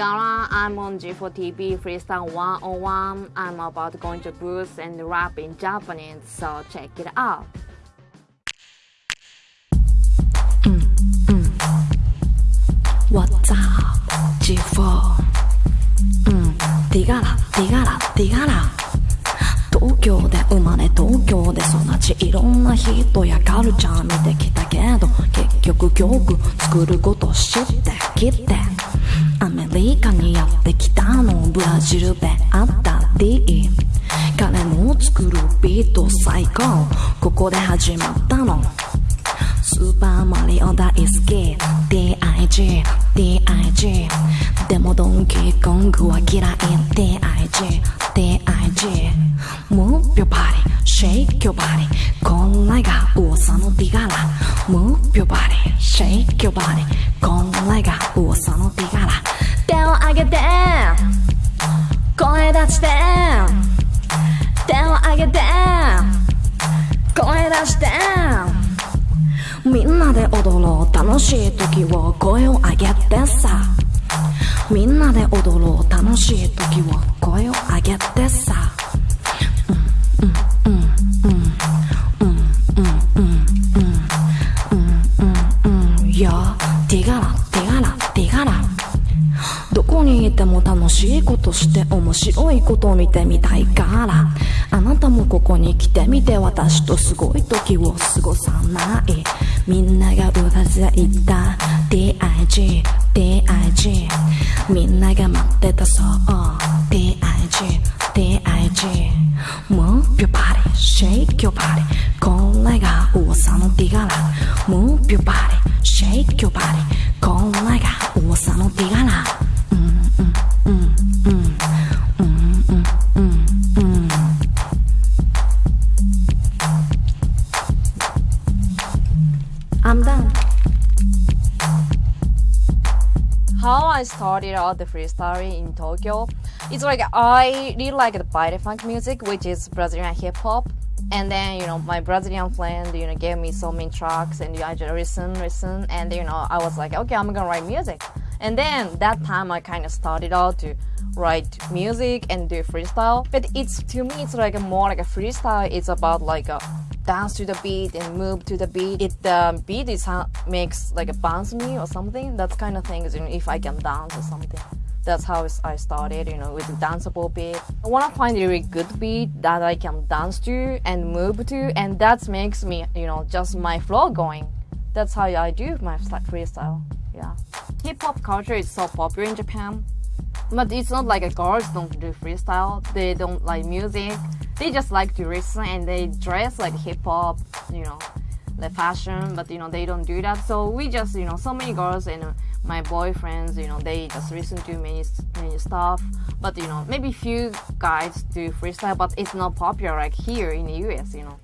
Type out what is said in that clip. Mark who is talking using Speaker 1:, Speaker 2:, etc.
Speaker 1: Tigara. I'm on G4TV Freestyle 101. I'm about going to booth and rap in Japanese, so check it out.
Speaker 2: What's up? G4 うんティガラティガラティガラ東京で生まれ東京で育ちいろんな人やカルチャー見てきたけど結局曲作ること知ってきっ作るビート最高。ここで始まったの。スーパーマリオ大好き。DIG DIG でもドンキーコングは嫌い。DIG DIG ムー。ビョバリ。シェイキョバリ。こんなが噂の手柄ムービョバリ。シェイキョバリ。こんなが噂の手柄手を上げて。声出して。げて声出してみんなで踊ろう楽しい時を声を上げてさ。みんなで踊ろう楽しい時を声を上げてさ。にいても楽しいことして面白いこと見てみたいから。あなたもここに来てみて私とすごい時を過ごさない。みんながうなずいた DIG DIG みんなが待ってたそう。DIG DIG Move your body Shake your body これが噂のティガラ。Move your body Shake your body
Speaker 1: How I started out the freestyle in Tokyo, it's like I really like the body funk music, which is Brazilian hip hop. And then you know my Brazilian friend, you know, gave me so many tracks, and I just listen, listen, and you know I was like, okay, I'm gonna write music. And then that time I kind of started out to write music and do freestyle. But it's to me, it's like more like a freestyle. It's about like a dance to the beat and move to the beat. It the beat is makes like a bounce me or something. That's kind of things. You know, if I can dance or something. That's how I started, you know, with a danceable beat. I want to find a really good beat that I can dance to and move to, and that makes me, you know, just my flow going. That's how I do my freestyle. Yeah. Hip hop culture is so popular in Japan, but it's not like girls don't do freestyle. They don't like music. They just like to listen and they dress like hip hop, you know, the fashion. But you know they don't do that. So we just you know so many girls and uh, my boyfriends, you know, they just listen to many many stuff. But you know maybe few guys do freestyle, but it's not popular like here in the US. You know.